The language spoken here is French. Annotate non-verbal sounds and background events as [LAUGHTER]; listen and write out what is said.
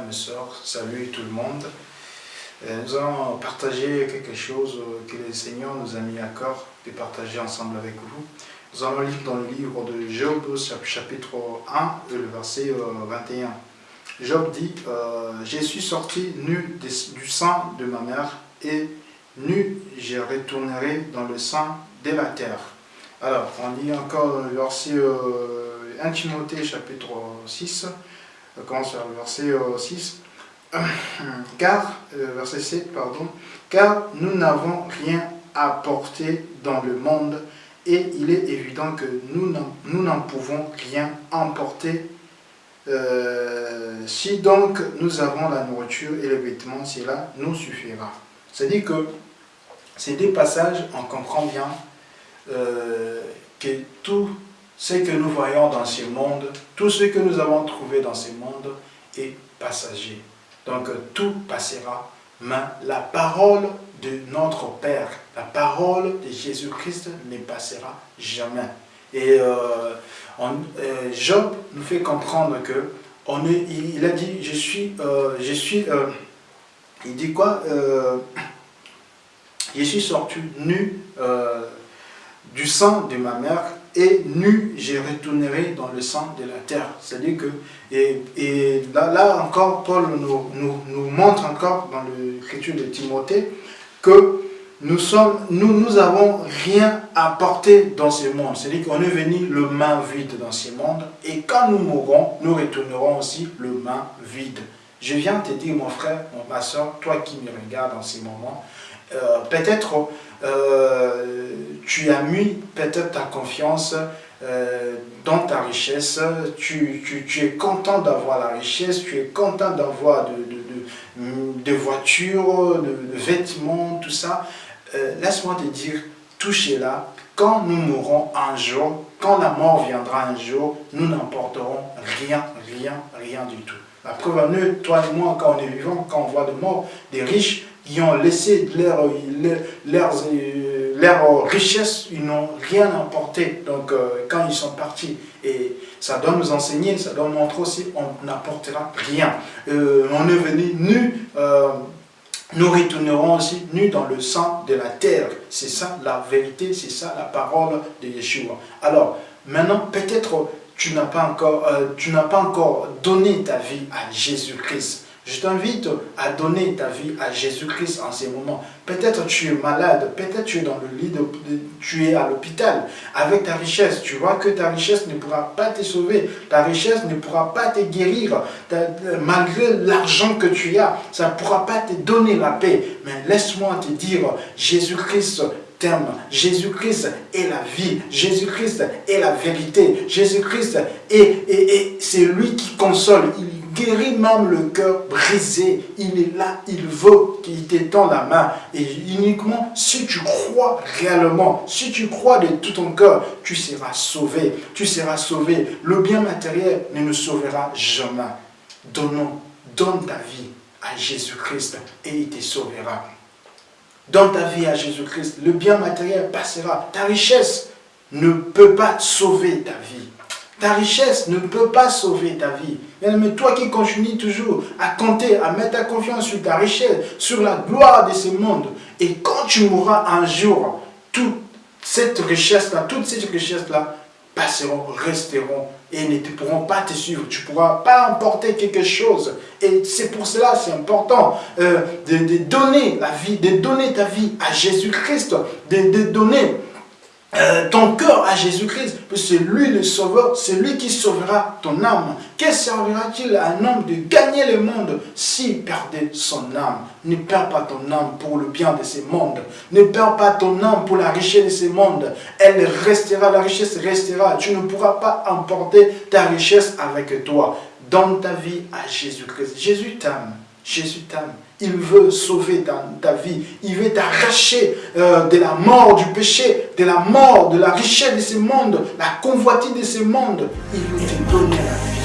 mes soeurs, salut tout le monde. Euh, nous allons partager quelque chose que le Seigneur nous a mis à corps de partager ensemble avec vous. Nous allons lire dans le livre de Job, chapitre 1, le verset 21. Euh, Job dit euh, Je suis sorti nu du sang de ma mère, et nu je retournerai dans le sang de la terre. Alors, on lit encore le verset 1 Timothée, chapitre 6, commence par le verset 6 [CLEARS THROAT] car, euh, verset 7, pardon, car nous n'avons rien apporté dans le monde et il est évident que nous n'en pouvons rien emporter. Euh, si donc nous avons la nourriture et les vêtements, cela nous suffira. C'est-à-dire que ces deux passages, on comprend bien euh, que tout ce que nous voyons dans ce monde, tout ce que nous avons trouvé dans ce monde est passager. Donc tout passera, mais la parole de notre Père, la parole de Jésus-Christ ne passera jamais. Et euh, euh, Job nous fait comprendre que on il, a dit, je suis, euh, je suis, il dit quoi [CLEARS THROAT] Je suis sorti nu du sang de ma mère et nu je retournerai dans le sang de la terre. C'est-à-dire que, et, et là, encore, Paul nous, nous, montre encore dans l'écriture de Timothée que nous sommes, nous, nous avons rien porter dans ce monde. C'est-à-dire qu'on est venu le main vide dans ce monde et quand nous mourrons, nous retournerons aussi le main vide. Je viens te dire, mon frère, ma soeur, toi qui me regardes en ces moments, euh, peut-être euh, tu as mis peut-être ta confiance euh, dans ta richesse, tu, es content d'avoir la richesse, tu es content d'avoir de, de, voitures, de, vêtements, tout ça. Laisse-moi te dire, touchez-la, quand nous mourrons un jour, quand la mort viendra un jour, nous n'emporterons rien, rien, rien du tout. La preuve nous, toi et moi, quand on est vivant, quand on voit des morts, des riches, qui ont laissé leur, leur, leur, richesse, ils n'ont rien emporté. Donc, euh, quand ils sont partis, et ça doit nous enseigner, ça doit nous montrer aussi, on n'apportera rien. Euh, on est venu nu, nous retournerons aussi nus dans le sang de la terre. C'est ça la vérité, c'est ça la parole de Yeshua. Alors, maintenant, peut-être tu n'as pas, n'as pas encore donné ta vie à Jésus-Christ. Je t'invite à donner ta vie à Jésus-Christ en ces moments. Peut-être tu es malade, peut-être tu es dans le lit, tu es à l'hôpital avec ta richesse. Tu vois que ta richesse ne pourra pas te sauver, ta richesse ne pourra pas te guérir. malgré l'argent que tu as, ça ne pourra pas te donner la paix. Mais laisse-moi te dire, Jésus-Christ t'aime. Jésus-Christ est la vie. Jésus-Christ est la vérité. Jésus-Christ est, et c'est lui qui console. Guérit même le cœur brisé. Il est là, il veut qu'il t'étend la main. Et uniquement si tu crois réellement, si tu crois de tout ton cœur, tu seras sauvé. Tu seras sauvé. Le bien matériel ne nous sauvera jamais. Donnons, donne ta vie à Jésus-Christ et il te sauvera. Donne ta vie à Jésus-Christ. Le bien matériel passera. Ta richesse ne peut pas sauver ta vie. Ta richesse ne peut pas sauver ta vie. Mais toi qui continues toujours à compter, à mettre ta confiance sur ta richesse, sur la gloire de ce monde, et quand tu mourras un jour, toute cette richesse-là, toutes ces richesses-là passeront, resteront et ne pourront pas te suivre. Tu ne pourras pas emporter quelque chose. Et c'est pour cela, c'est important euh, de, donner la vie, de donner ta vie à Jésus-Christ, de donner euh, ton cœur à Jésus-Christ, c'est lui le sauveur, c'est lui qui sauvera ton âme. Que servira-t-il à un homme de gagner le monde s'il perdait son âme? Ne perds pas ton âme pour le bien de ce monde. Ne perds pas ton âme pour la richesse de ce monde. Elle restera, la richesse restera. Tu ne pourras pas emporter ta richesse avec toi. Donne ta vie à Jésus-Christ. Jésus t'aime. Jésus t'aime. Il veut sauver ta, vie. Il veut t'arracher euh, de la mort, du péché, de la mort, de la richesse de ce monde, la convoitise de ce monde. Il veut te donner la vie.